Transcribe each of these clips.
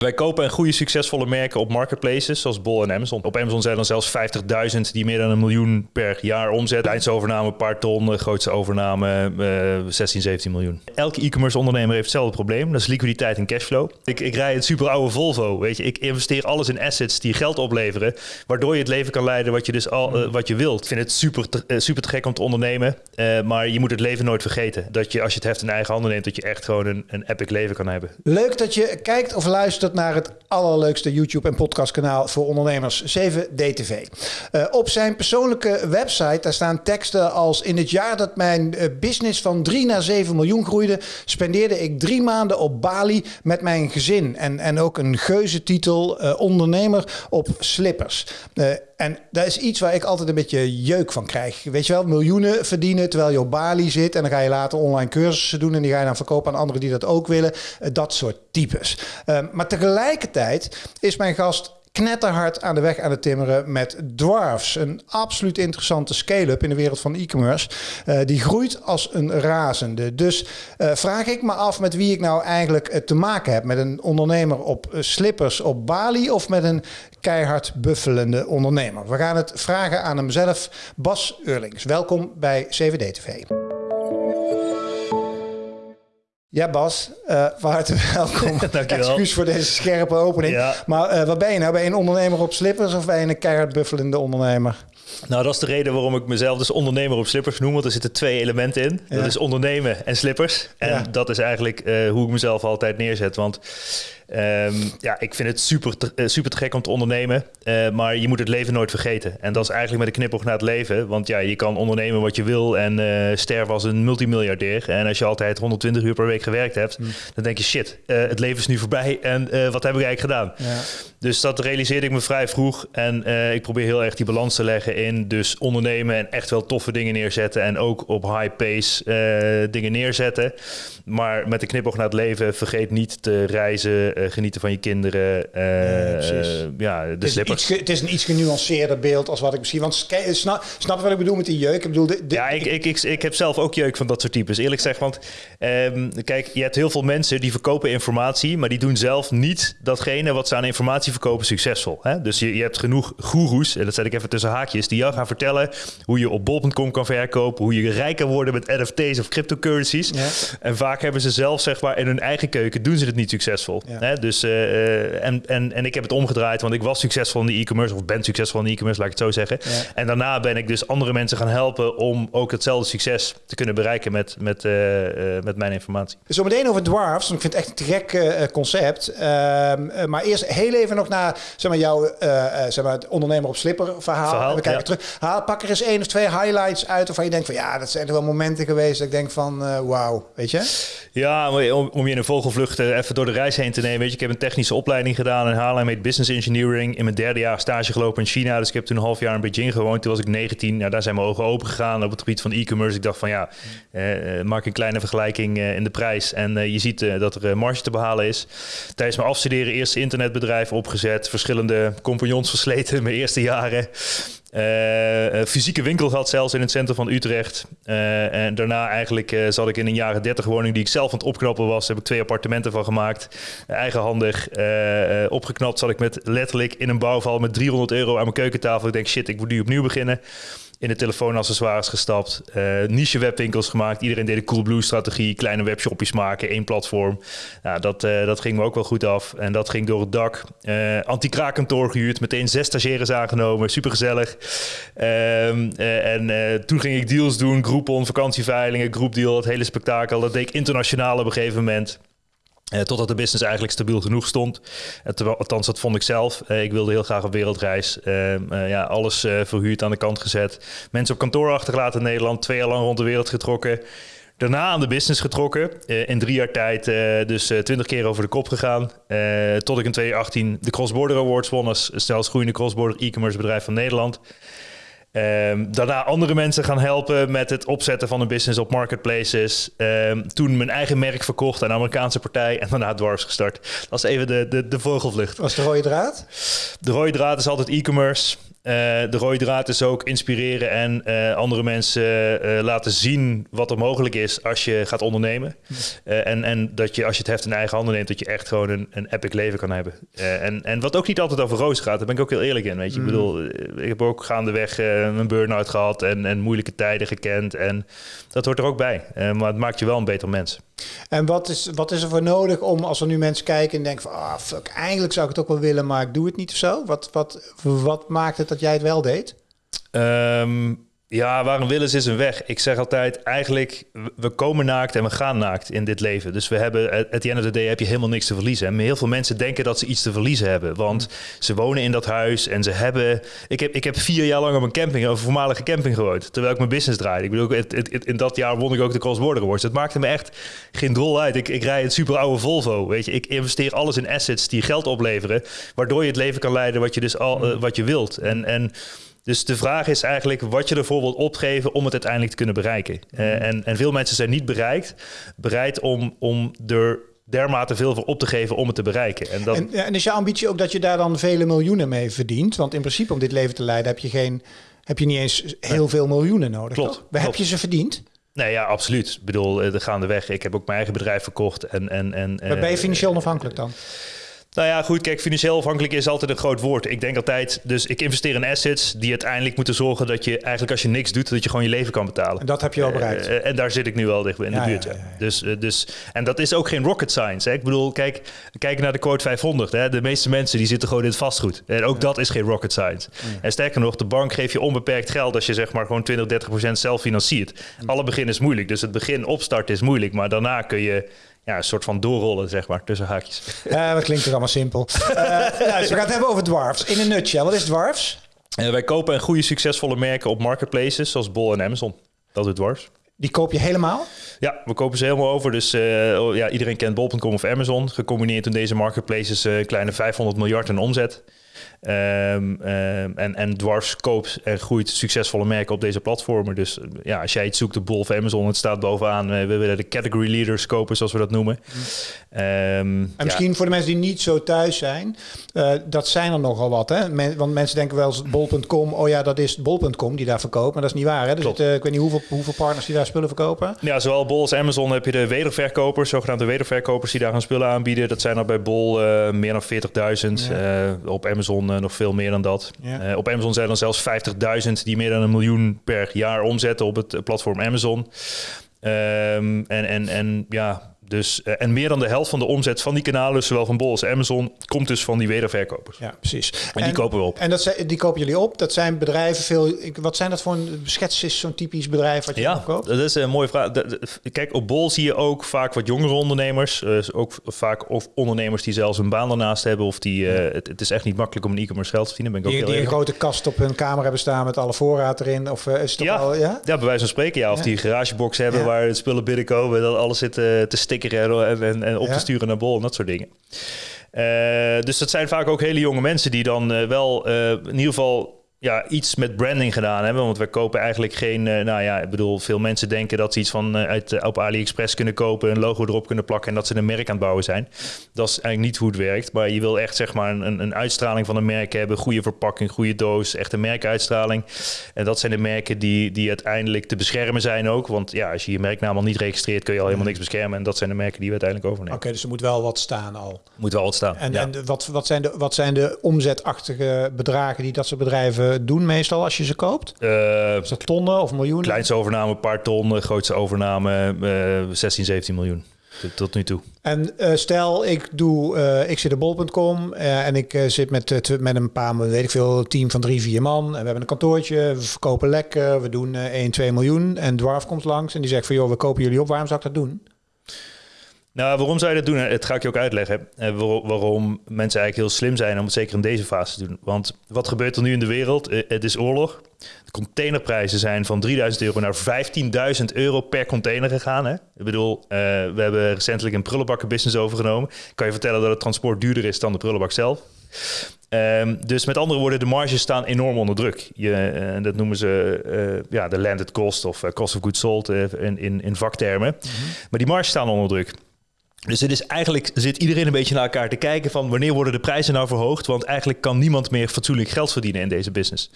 Wij kopen en goede succesvolle merken op marketplaces zoals Bol en Amazon. Op Amazon zijn er zelfs 50.000 die meer dan een miljoen per jaar omzet. Eindovername een paar ton, grootste overname uh, 16, 17 miljoen. Elke e-commerce ondernemer heeft hetzelfde probleem. Dat is liquiditeit en cashflow. Ik, ik rij een super oude Volvo, weet je. Ik investeer alles in assets die geld opleveren, waardoor je het leven kan leiden wat je dus al uh, wat je wilt. Ik vind het super te, super te gek om te ondernemen, maar je moet het leven nooit vergeten. Dat je als je het heft in eigen handen neemt, dat je echt gewoon een, een epic leven kan hebben. Leuk dat je kijkt of luistert naar het allerleukste YouTube- en podcastkanaal voor ondernemers, 7DTV. Uh, op zijn persoonlijke website daar staan teksten als... in het jaar dat mijn uh, business van 3 naar 7 miljoen groeide... spendeerde ik drie maanden op Bali met mijn gezin. En, en ook een geuze titel, uh, ondernemer op slippers. En dat is iets waar ik altijd een beetje jeuk van krijg. Weet je wel, miljoenen verdienen terwijl je op Bali zit... en dan ga je later online cursussen doen... en die ga je dan verkopen aan anderen die dat ook willen. dat soort types. maar tegelijkertijd is mijn gast knetterhard aan de weg aan het timmeren met Dwarfs. Een absoluut interessante scale-up in de wereld van e-commerce. Uh, die groeit als een razende. Dus uh, vraag ik me af met wie ik nou eigenlijk uh, te maken heb. Met een ondernemer op slippers op Bali of met een keihard buffelende ondernemer. We gaan het vragen aan hemzelf. Bas Eurlings, welkom bij CVD TV. Ja, Bas, uh, van harte welkom. Excuus voor deze scherpe opening. Ja. Maar uh, wat ben je nou? Ben je een ondernemer op slippers of ben je een keihard buffelende ondernemer? Nou, dat is de reden waarom ik mezelf dus ondernemer op slippers noem. Want er zitten twee elementen in. Ja. Dat is ondernemen en slippers. En ja. dat is eigenlijk uh, hoe ik mezelf altijd neerzet. Want Um, ja, ik vind het super te, uh, super te gek om te ondernemen. Uh, maar je moet het leven nooit vergeten. En dat is eigenlijk met de knipoog naar het leven. Want ja, je kan ondernemen wat je wil en uh, sterven als een multimiljardair. En als je altijd 120 uur per week gewerkt hebt, mm. dan denk je shit, het leven is nu voorbij. En wat heb ik eigenlijk gedaan? Ja. Dus dat realiseerde ik me vrij vroeg. En ik probeer heel erg die balans te leggen in dus ondernemen en echt wel toffe dingen neerzetten. En ook op high pace dingen neerzetten. Maar met de knipoog naar het leven, vergeet niet te reizen uh, genieten van je kinderen. Ja, de het is. Iets, het is een iets genuanceerder beeld als wat ik misschien... Want snap, snap je wat ik bedoel met die jeuk? Ik bedoel, de, de, ja, ik, ik, ik, ik, heb zelf ook jeuk van dat soort types. Eerlijk gezegd, want um, kijk, je hebt heel veel mensen die verkopen informatie... maar die doen zelf niet datgene wat ze aan informatie verkopen succesvol. Hè? Dus je, je hebt genoeg goeroes, en dat zet ik even tussen haakjes... die jou gaan vertellen hoe je op bol.com kan verkopen... hoe je rijker wordt met NFT's of cryptocurrencies. Ja. En vaak hebben ze zelf, zeg maar, in hun eigen keuken... doen ze het niet succesvol. Ja. Hè? Dus, uh, en, en, en ik heb het omgedraaid, want ik was succesvol in de e-commerce, of ben succesvol in de e-commerce, laat ik het zo zeggen. Ja. En daarna ben ik dus andere mensen gaan helpen om ook hetzelfde succes te kunnen bereiken met, met, uh, met mijn informatie. Zometeen over Dwarfs, want ik vind het echt een gek concept. Ehm, maar eerst heel even nog naar zeg maar, jouw zeg maar, het ondernemer op slipper verhaal. verhaal We kijken ja. terug. Haal, pak er eens één of twee highlights uit waarvan je denkt van ja, dat zijn er wel momenten geweest dat ik denk van wauw, weet je? Ja, om, om je in een vogelvlucht even door de reis heen te nemen. Weet je, ik heb een technische opleiding gedaan in Haarlem met business engineering. In mijn derde jaar stage gelopen in China. Dus ik heb toen een half jaar in Beijing gewoond. Toen was ik 19. Ja, daar zijn mijn ogen open gegaan op het gebied van e-commerce. Ik dacht van ja, eh, maak een kleine vergelijking in de prijs. En je ziet dat er marge te behalen is. Tijdens mijn afstuderen eerste internetbedrijf Verschillende compagnons versleten mijn eerste jaren. Uh, fysieke winkel gehad, zelfs in het centrum van Utrecht. Uh, en daarna eigenlijk zat ik in een jaren 30 woning die ik zelf aan het opknappen was. Heb ik twee appartementen van gemaakt. Eigenhandig. opgeknapt zat ik met letterlijk in een bouwval met 300 euro aan mijn keukentafel. Ik denk shit, ik moet nu opnieuw beginnen in de telefoonaccessoires gestapt. Uh, niche webwinkels gemaakt. Iedereen deed de Coolblue strategie. Kleine webshopjes maken, één platform. Nou, dat, uh, dat ging me ook wel goed af. En dat ging door het dak. Uh, Anti-kraakkantoor gehuurd. Meteen zes stagiaires aangenomen. Super gezellig. Um, en toen ging ik deals doen. Groupon, vakantieveilingen, groepdeal. Het hele spektakel. Dat deed ik internationaal op een gegeven moment. Uh, totdat de business eigenlijk stabiel genoeg stond. Uh, terwijl, althans, dat vond ik zelf. Uh, ik wilde heel graag op wereldreis. ja, alles verhuurd aan de kant gezet. Mensen op kantoor achtergelaten in Nederland. Twee jaar lang rond de wereld getrokken. Daarna aan de business getrokken. in drie jaar tijd dus twintig keer over de kop gegaan. tot ik in 2018 de Cross Border Awards won als snelst groeiende cross-border e-commerce bedrijf van Nederland. Um, daarna andere mensen gaan helpen met het opzetten van een business op marketplaces. Um, toen mijn eigen merk verkocht aan een Amerikaanse partij en daarna Dwarfs gestart. Dat is even de, de, de vogelvlucht. Was de rode draad? De rode draad is altijd e-commerce. Eh, de rode draad is ook inspireren en eh, andere mensen eh, laten zien wat er mogelijk is als je gaat ondernemen. en, en dat je als je het heft in eigen handen neemt, dat je echt gewoon een, een epic leven kan hebben. en, en wat ook niet altijd over roos gaat, daar ben ik ook heel eerlijk in. Weet je, ik Mm. bedoel, ik heb ook gaandeweg een burn-out gehad en, en moeilijke tijden gekend. En dat hoort er ook bij. maar het maakt je wel een beter mens. En wat is, wat is er voor nodig om, als er nu mensen kijken en denken van, ah fuck, eigenlijk zou ik het ook wel willen, maar ik doe het niet of zo? Wat, wat, wat maakt het dat jij het wel deed? Ehm, ja, waar een wil is, is een weg. Ik zeg altijd, eigenlijk, we komen naakt en we gaan naakt in dit leven. Dus we hebben, at the end of the day heb je helemaal niks te verliezen. En heel veel mensen denken dat ze iets te verliezen hebben. Want ze wonen in dat huis en ze hebben... Ik heb, ik heb vier jaar lang op een camping, een voormalige camping gewoond. Terwijl ik mijn business draaide. Ik bedoel, het, het, het- in dat jaar won ik ook de Cross Border Awards. Het maakte me echt geen drol uit. Ik, ik rijd een super oude Volvo, weet je. Ik investeer alles in assets die geld opleveren. Waardoor je het leven kan leiden wat je, dus al, eh, wat je wilt. En... en dus de vraag is eigenlijk wat je ervoor wilt opgeven om het uiteindelijk te kunnen bereiken. Eh, en, en veel mensen zijn niet bereikt, bereid om, om er dermate veel voor op te geven om het te bereiken. En dat, En, en is je ambitie ook dat je daar dan vele miljoenen mee verdient? Want in principe om dit leven te leiden heb je, geen, heb je niet eens heel veel miljoenen nodig. Klopt, toch? Waar heb je ze verdiend? nee, ja, absoluut. Ik bedoel, eh, de gaandeweg. Ik heb ook mijn eigen bedrijf verkocht. En, en, en, Waar ben je eh, financieel onafhankelijk dan? Nou ja, goed, kijk, financieel afhankelijk is altijd een groot woord. Ik denk altijd, dus ik investeer in assets die uiteindelijk moeten zorgen dat je eigenlijk als je niks doet, dat je gewoon je leven kan betalen. En dat heb je al bereikt. Eh, en daar zit ik nu wel dicht in Ja, de buurt. ja. Dus, eh, dus, en dat is ook geen rocket science. Hè? Ik bedoel, kijk, kijk naar de quote 500. Hè? De meeste mensen die zitten gewoon in het vastgoed. En ook dat is geen rocket science. En sterker nog, de bank geeft je onbeperkt geld als je zeg maar gewoon 20, 30 procent zelf financiert. Alle begin is moeilijk. Dus het begin opstarten is moeilijk. Maar daarna kun je ja, een soort van doorrollen, zeg maar, tussen haakjes. Ja, dat klinkt toch allemaal simpel. Eh, nou, dus we gaan het hebben over dwarfs. In een nutshell, wat is dwarfs? Eh, wij kopen en goede succesvolle merken op marketplaces zoals Bol en Amazon. Dat doet dwars. Die koop je helemaal? Ja, we kopen ze helemaal over. Dus eh, oh, ja, iedereen kent bol.com of Amazon. Gecombineerd in deze marketplaces een kleine 500 miljard in omzet. Ehm, ehm, en, en Dwarfs koopt en groeit succesvolle merken op deze platformen. Dus eh, ja, als jij iets zoekt op Bol of Amazon, het staat bovenaan. Eh, we willen de category leaders kopen, zoals we dat noemen. Ehm, En ja. misschien voor de mensen die niet zo thuis zijn, eh, dat zijn er nogal wat. Hè? Men- want mensen denken wel eens bol.com, oh ja, dat is bol.com die daar verkoopt. Maar dat is niet waar. Hè? Er Klopt. zitten, ik weet niet hoeveel, hoeveel partners die daar spullen verkopen. Ja, zowel Bol als Amazon heb je de wederverkopers, zogenaamde wederverkopers die daar gaan spullen aanbieden. Dat zijn er bij Bol eh, meer dan 40.000. Ja. Eh, op Amazon eh, nog veel meer dan dat. Ja. Eh, op Amazon zijn er zelfs 50.000 die meer dan een miljoen per jaar omzetten op het eh, platform Amazon. Ehm, en, en, en ja, dus, eh, en meer dan de helft van de omzet van die kanalen, zowel van Bol als Amazon, komt dus van die wederverkopers. Ja, precies. En die kopen we op. En dat zijn, die kopen jullie op. Dat zijn bedrijven veel. ik- Wat zijn dat voor een schets is zo'n typisch bedrijf wat je Ja, opkoopt? dat is een mooie vraag. Kijk, op Bol zie je ook vaak wat jongere ondernemers. eh, ook vaak of ondernemers die zelfs een baan daarnaast hebben. Of die, eh, het, het is echt niet makkelijk om een e-commerce geld te verdienen. Ben ik ook Die, heel die een grote kast op hun kamer hebben staan met alle voorraad erin. Of is het Ja. al, ja? Ja, bij wijze van spreken. Ja. Of Ja. die garagebox hebben waar spullen binnenkomen. Dat alles zit te en, en, en op Ja. te sturen naar Bol en dat soort dingen. Eh, dus dat zijn vaak ook hele jonge mensen die dan eh, wel eh, in ieder geval ja, iets met branding gedaan hebben. Want wij kopen eigenlijk geen... eh, nou ja, ik bedoel, veel mensen denken dat ze iets van eh, uit, eh, op AliExpress kunnen kopen... een logo erop kunnen plakken en dat ze een merk aan het bouwen zijn. Dat is eigenlijk niet hoe het werkt. Maar je wil echt zeg maar een, een uitstraling van een merk hebben. Goede verpakking, goede doos, echt een merkuitstraling. En dat zijn de merken die, die uiteindelijk te beschermen zijn ook. Want ja, als je je merknaam al niet registreert... kun je al helemaal niks beschermen. En dat zijn de merken die we uiteindelijk overnemen. Oké, dus er moet wel wat staan al. Moet wel wat staan. En, ja. en wat, wat, zijn de, wat zijn de omzetachtige bedragen die dat soort bedrijven doen meestal als je ze koopt? Eh, Is dat tonnen of miljoenen? kleinste overname een paar ton. De grootste overname eh 16, 17 miljoen. Tot, nu toe. En eh, stel, ik, doe, eh, ik zit op bol.com eh, en ik eh, zit met, eh, met een paar, weet ik veel, team van drie, vier man. En we hebben een kantoortje, we verkopen lekker, we doen eh 1, 2 miljoen. En Dwarf komt langs en die zegt van, joh, we kopen jullie op, waarom zou ik dat doen? Nou, waarom zou je dat doen? Het ga ik je ook uitleggen. Eh, waar- waarom mensen eigenlijk heel slim zijn om het zeker in deze fase te doen. Want wat gebeurt er nu in de wereld? Eh, Het is oorlog. De containerprijzen zijn van 3000 euro naar 15.000 euro per container gegaan. Hè? Ik bedoel, eh, we hebben recentelijk een prullenbakkenbusiness overgenomen. Ik kan je vertellen dat het transport duurder is dan de prullenbak zelf. Ehm, dus met andere woorden, de marges staan enorm onder druk. Je, eh, dat noemen ze eh, ja, de landed cost of eh, cost of goods sold eh, in, in, in vaktermen. Maar die marges staan onder druk. Dus het is eigenlijk zit iedereen een beetje naar elkaar te kijken van wanneer worden de prijzen nou verhoogd? Want eigenlijk kan niemand meer fatsoenlijk geld verdienen in deze business.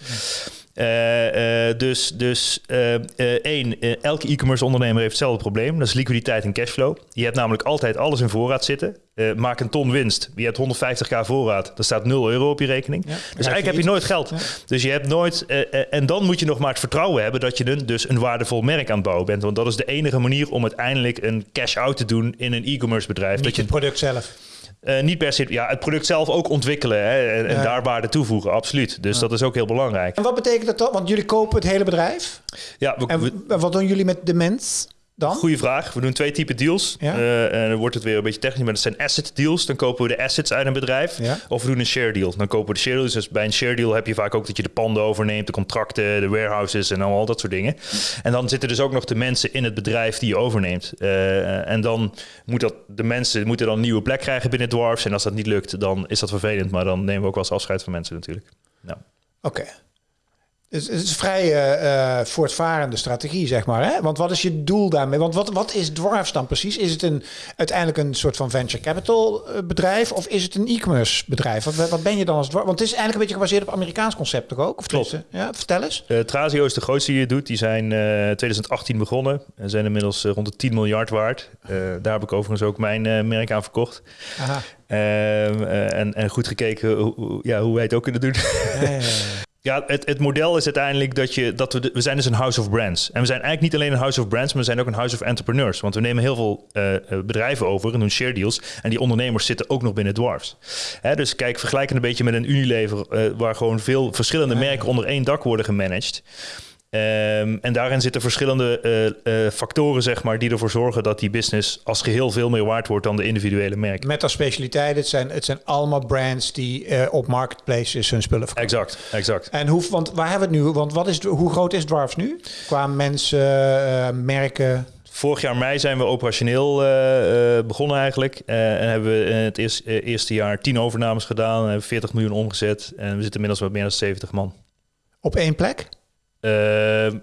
Uh, uh, dus dus uh, één, elke e-commerce ondernemer heeft hetzelfde probleem. Dat is liquiditeit en cashflow. Je hebt namelijk altijd alles in voorraad zitten. maak een ton winst. Je hebt 150k voorraad. Er staat 0 euro op je rekening. Ja, dus eigenlijk heb je nooit geld. Ja. Dus je hebt nooit... en dan moet je nog maar het vertrouwen hebben... dat je een, dus een waardevol merk aan het bouwen bent. Want dat is de enige manier om uiteindelijk een cash-out te doen... in een e-commerce bedrijf. Niet dat je het product zelf. Uh, niet per se, ja, het product zelf ook ontwikkelen hè, en, en daar waarde toevoegen, absoluut. Dus ja. dat is ook heel belangrijk. En wat betekent dat dan? Want jullie kopen het hele bedrijf. Ja, we, en we, wat doen jullie met de mens? Dan? Goeie vraag. We doen twee typen deals. Ja. Uh, en dan wordt het weer een beetje technisch, maar dat zijn asset deals. Dan kopen we de assets uit een bedrijf. Ja. Of we doen een share deal. Dan kopen we de share deals. Dus bij een share deal heb je vaak ook dat je de panden overneemt, de contracten, de warehouses en al dat soort dingen. En dan zitten dus ook nog de mensen in het bedrijf die je overneemt. Uh, en dan moet dat, de mensen moeten dan een nieuwe plek krijgen binnen Dwarfs. En als dat niet lukt, dan is dat vervelend. Maar dan nemen we ook wel eens afscheid van mensen natuurlijk. Nou. Oké. Okay. Het is een vrij uh, voortvarende strategie, zeg maar. Hè? Want wat is je doel daarmee? Want wat, wat is Dwarfs dan precies? Is het een, uiteindelijk een soort van venture capital bedrijf of is het een e-commerce bedrijf? Wat, wat ben je dan als Dwarfs? Want het is eigenlijk een beetje gebaseerd op Amerikaans concept toch ook? Of Klopt. Ja, vertel eens. Uh, Trazio is de grootste die het doet. Die zijn uh, 2018 begonnen en zijn inmiddels rond de 10 miljard waard. daar heb ik overigens ook mijn merk aan verkocht. Aha. Ehm, en, en goed gekeken hoe, ja, hoe wij het ook kunnen doen. Ja, ja, ja, het, het model is uiteindelijk dat je dat we de, we zijn dus een house of brands. En we zijn eigenlijk niet alleen een house of brands, maar we zijn ook een house of entrepreneurs. Want we nemen heel veel uh, bedrijven over en doen share deals. En die ondernemers zitten ook nog binnen Dwarfs. Hè, dus kijk, vergelijk het een beetje met een Unilever, uh, waar gewoon veel verschillende merken onder één dak worden gemanaged. Um, en daarin zitten verschillende uh, uh, factoren, zeg maar, die ervoor zorgen dat die business als geheel veel meer waard wordt dan de individuele merken. Met als specialiteit, het zijn, het zijn allemaal brands die uh, op marketplaces hun spullen verkopen. Exact, exact. En hoe, want waar hebben we het nu? Want wat is, hoe groot is Dwarfs nu? Qua mensen, merken? Vorig jaar mei zijn we operationeel uh, begonnen eigenlijk. Uh, en hebben we in het eerste, eerste jaar 10 overnames gedaan. En hebben 40 miljoen omgezet. En we zitten inmiddels met meer dan 70 man. Op één plek? Uh,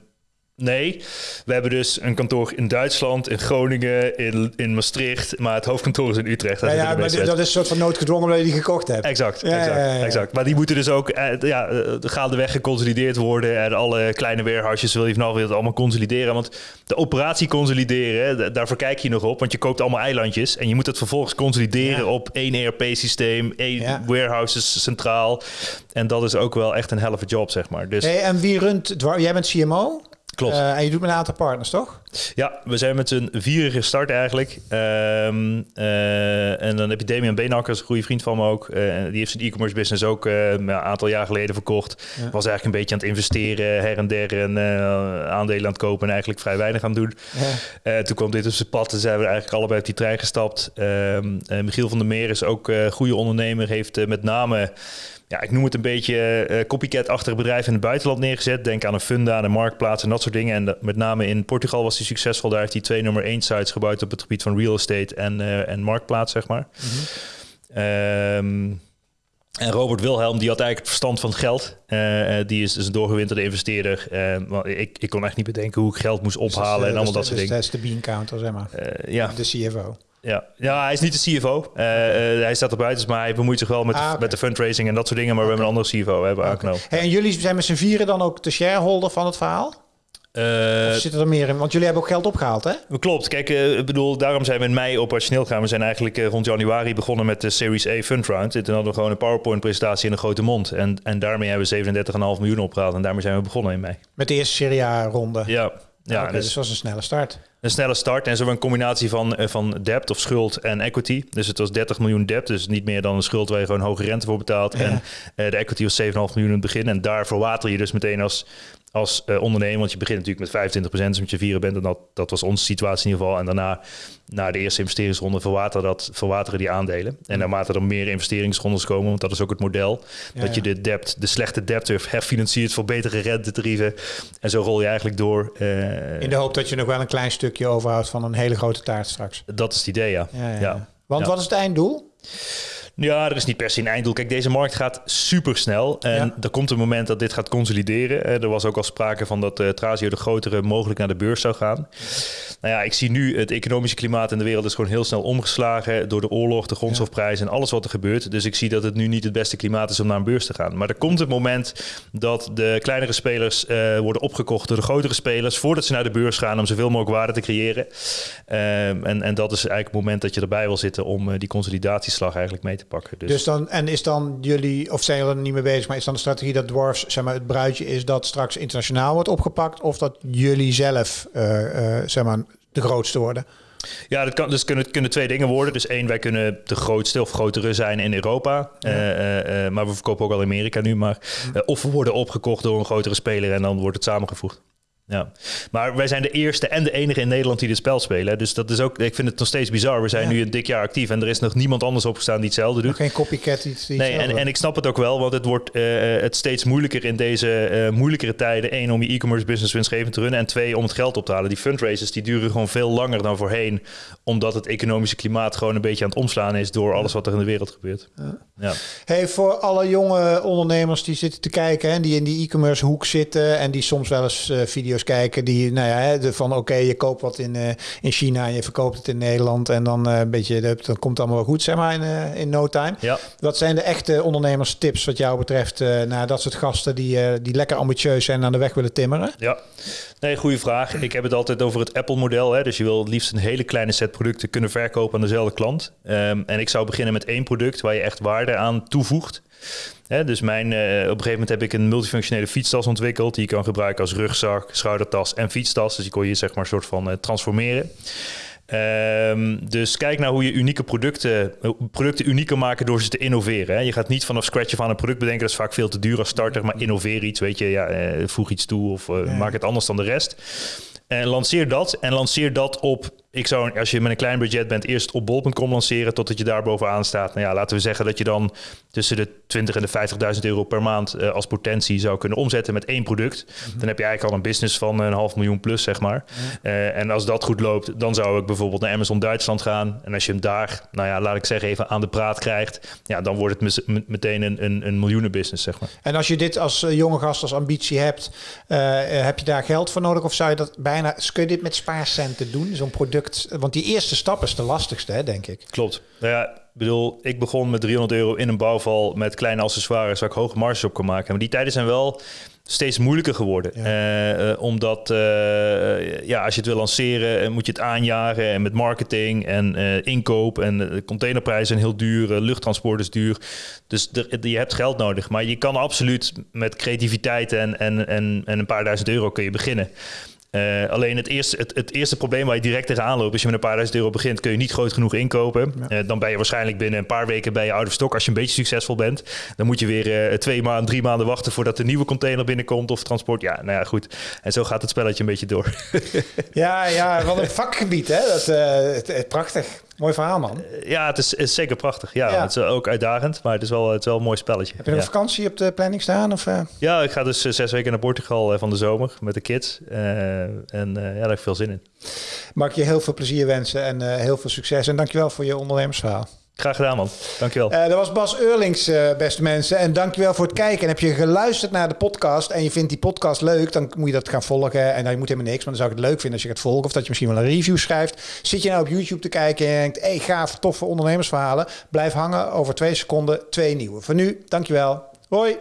nee, we hebben dus een kantoor in Duitsland, in Groningen, in, in Maastricht, maar het hoofdkantoor is in Utrecht. Ja, ja maar dat is een soort van noodgedwongen omdat je die gekocht hebt. Exact, ja, exact, ja, exact. Maar die moeten dus ook uh, ja, gaandeweg geconsolideerd worden en alle kleine warehouses wil je vanaf het allemaal consolideren. Want de operatie consolideren, daarvoor kijk je nog op, want je koopt allemaal eilandjes en je moet het vervolgens consolideren op één ERP-systeem, één warehouses centraal. En dat is ook wel echt een helft job, zeg maar. Dus... Hey, en wie runt, jij bent CMO? Klopt. Uh, en je doet met een aantal partners, toch? Ja, we zijn met z'n vieren gestart eigenlijk. Um, uh, en dan heb je Damian Beenakkers, een goede vriend van me ook. Uh, die heeft zijn e-commerce business ook een aantal jaar geleden verkocht. Ja. Was eigenlijk een beetje aan het investeren, her en der. En aandelen aan het kopen en eigenlijk vrij weinig aan het doen. Ja. toen kwam dit op zijn pad en zijn we eigenlijk allebei op die trein gestapt. Um, Michiel van der Meer is ook een goede ondernemer. Heeft met name ja, ik noem het een beetje uh, copycat-achtige bedrijven in het buitenland neergezet. Denk aan een funda, een marktplaats en dat soort dingen. En de, met name in Portugal was hij succesvol. Daar heeft hij twee nummer één sites gebouwd op het gebied van real estate en, uh, en marktplaats, zeg maar. Mm -hmm. um, en Robert Wilhelm, die had eigenlijk het verstand van het geld. Uh, die is dus een doorgewinterde investeerder. Uh, ik, ik kon echt niet bedenken hoe ik geld moest ophalen dus, en allemaal dat soort dus, dingen. Dat is de bean counter, zeg maar. Ja. De CFO. Ja. ja, hij is niet de CFO. Uh, uh, hij staat er buiten, maar hij bemoeit zich wel met, ah, okay. met de fundraising en dat soort dingen. Maar okay. we hebben een andere CFO hebben okay. Hey, en jullie zijn met z'n vieren dan ook de shareholder van het verhaal? Uh, zit er meer in? Want jullie hebben ook geld opgehaald, hè? Klopt. Kijk, uh, ik bedoel, daarom zijn we in mei operationeel gegaan. We zijn eigenlijk uh, rond januari begonnen met de Series A Fund Round. En toen hadden we gewoon een PowerPoint-presentatie in een grote mond. En, en daarmee hebben we 37,5 miljoen opgehaald. En daarmee zijn we begonnen in mei. Met de eerste Serie A-ronde? Ja. Ja, okay, dus, dus was een snelle start. Een snelle start en zo een combinatie van, van debt of schuld en equity. Dus het was 30 miljoen debt, dus niet meer dan een schuld waar je gewoon hoge rente voor betaalt. Ja. En uh, de equity was 7,5 miljoen in het begin. En daar verwater je dus meteen als, als uh, ondernemer, want je begint natuurlijk met 25%, dus met je vieren bent. En dat, dat was onze situatie in ieder geval. En daarna, na de eerste investeringsronde, verwateren, dat, verwateren die aandelen. En naarmate er meer investeringsrondes komen, want dat is ook het model, ja, dat je de debt, de slechte debt herfinanciert voor betere rentetarieven. En zo rol je eigenlijk door. Uh, in de hoop dat je nog wel een klein stukje overhoudt van een hele grote taart straks. Dat is het idee, ja. ja, ja. Want wat is het einddoel? Ja, er is niet per se een einddoel. Kijk, deze markt gaat super snel. En Ja. er komt een moment dat dit gaat consolideren. Eh, Er was ook al sprake van dat eh Trasio de grotere mogelijk naar de beurs zou gaan. Nou ja, ik zie nu het economische klimaat in de wereld is gewoon heel snel omgeslagen door de oorlog, de grondstofprijs en alles wat er gebeurt. Dus ik zie dat het nu niet het beste klimaat is om naar een beurs te gaan. Maar er komt het moment dat de kleinere spelers eh, worden opgekocht door de grotere spelers voordat ze naar de beurs gaan om zoveel mogelijk waarde te creëren. Ehm, en, en dat is eigenlijk het moment dat je erbij wil zitten om die consolidatieslag eigenlijk mee te pakken. Dus, Dus dan, en is dan jullie, of zijn jullie er niet mee bezig, maar is dan de strategie dat Dwarfs, zeg maar, het bruidje is dat straks internationaal wordt opgepakt, of dat jullie zelf, eh, eh, zeg maar, de grootste worden? Ja, dat kan, dus kunnen, kunnen twee dingen worden. Dus één, wij kunnen de grootste of grotere zijn in Europa. Eh, eh, eh, maar we verkopen ook al in Amerika nu. Maar, eh, of we worden opgekocht door een grotere speler en dan wordt het samengevoegd. Ja, maar wij zijn de eerste en de enige in Nederland die dit spel spelen. Dus dat is ook, ik vind het nog steeds bizar. We zijn Ja. nu een dik jaar actief en er is nog niemand anders opgestaan die hetzelfde doet. Geen copycat iets. iets Nee, en, en ik snap het ook wel, want het wordt eh, het steeds moeilijker in deze eh, moeilijkere tijden. Eén, om je e-commerce business winstgevend te runnen. En twee, om het geld op te halen. Die fundraisers die duren gewoon veel langer dan voorheen. Omdat het economische klimaat gewoon een beetje aan het omslaan is door alles wat er in de wereld gebeurt. Ja. Hey, voor alle jonge ondernemers die zitten te kijken en die in die e-commerce hoek zitten en die soms wel eens eh, video's kijken die, nou ja, de van oké, je koopt wat in, eh, in China en je verkoopt het in Nederland en dan eh, een beetje, dan komt het allemaal wel goed, zeg maar, in, eh, in no time. Ja. Wat zijn de echte ondernemerstips wat jou betreft naar dat soort gasten die, die lekker ambitieus zijn en aan de weg willen timmeren? Ja, nee, goede vraag. Ik heb het altijd over het Apple-model. hè. Dus je wil het liefst een hele kleine set producten kunnen verkopen aan dezelfde klant. Ehm, en ik zou beginnen met één product waar je echt waarde aan toevoegt. Hè, dus mijn, eh, op een gegeven moment heb ik een multifunctionele fietstas ontwikkeld. Die je kan gebruiken als rugzak, schoudertas en fietstas. Dus die kon je zeg maar een soort van eh, transformeren. Ehm, dus kijk naar hoe je unieke producten, eh, producten unieker maken door ze te innoveren. Hè. Je gaat niet vanaf scratch aan een product bedenken. Dat is vaak veel te duur als starter. Maar innoveer iets, weet je. Ja, voeg iets toe of maak het anders dan de rest. En lanceer dat. En lanceer dat op. Ik zou, als je met een klein budget bent, eerst op bol.com lanceren totdat je daar bovenaan staat. Nou ja, laten we zeggen dat je dan tussen de 20 en de 50.000 euro per maand eh, als potentie zou kunnen omzetten met één product. Dan heb je eigenlijk al een business van een half miljoen plus, zeg maar. Eh, en als dat goed loopt, dan zou ik bijvoorbeeld naar Amazon Duitsland gaan. En als je hem daar, nou ja, laat ik zeggen, even aan de praat krijgt, ja, dan wordt het meteen een, een, een miljoenenbusiness, zeg maar. En als je dit als eh, jonge gast als ambitie hebt, heb je daar geld voor nodig? Of zou je dat bijna, kun je dit met spaarcenten doen? Zo'n product, want die eerste stap is de lastigste, hè, denk ik. Klopt. Nou ja, ik bedoel, ik begon met 300 euro in een bouwval met kleine accessoires waar ik hoge marges op kon maken. Maar die tijden zijn wel steeds moeilijker geworden. Ja. Eh, eh, omdat, eh, ja, als je het wil lanceren, moet je het aanjagen en met marketing en inkoop en de containerprijzen zijn heel duur, luchttransport is duur. Dus er- je hebt geld nodig. Maar je kan absoluut met creativiteit en, en, en, en een paar duizend euro kun je beginnen. Eh, alleen het eerste, het, het eerste probleem waar je direct tegenaan loopt, als je met een paar duizend euro begint, kun je niet groot genoeg inkopen. Ja. Eh, dan ben je waarschijnlijk binnen een paar weken bij je out of stock als je een beetje succesvol bent. Dan moet je weer eh, twee maanden, drie maanden wachten voordat de nieuwe container binnenkomt of transport. Ja, nou ja, goed. En zo gaat het spelletje een beetje door. Ja, ja, wat een vakgebied, hè? Dat, het- het- prachtig. Mooi verhaal, man. ja, het is, is zeker prachtig. Ja, Ja. het is ook uitdagend, maar het is wel, het is wel een mooi spelletje. Heb je ja. een vakantie op de planning staan? Of, eh? ja, ik ga dus eh, zes weken naar Portugal eh, van de zomer met de kids. Eh, en eh, ja, daar heb ik veel zin in. Mag ik je heel veel plezier wensen en eh, heel veel succes. En dankjewel voor je ondernemersverhaal. Graag gedaan, man. Dankjewel. Eh dat was Bas Eurlings, eh, beste mensen. En dankjewel voor het kijken. En heb je geluisterd naar de podcast en je vindt die podcast leuk, dan moet je dat gaan volgen. En dan moet helemaal niks, maar dan zou ik het leuk vinden als je gaat volgen. Of dat je misschien wel een review schrijft. Zit je nou op YouTube te kijken en denkt, hey, gaaf, toffe ondernemersverhalen. Blijf hangen. Over twee seconden twee nieuwe. Voor nu, dankjewel. Hoi.